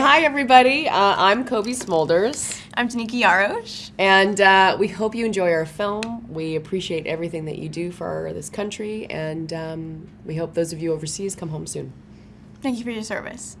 Hi, everybody. Uh, I'm Cobie Smulders. I'm Danika Yarosh. And uh, we hope you enjoy our film. We appreciate everything that you do for this country, and um, we hope those of you overseas come home soon. Thank you for your service.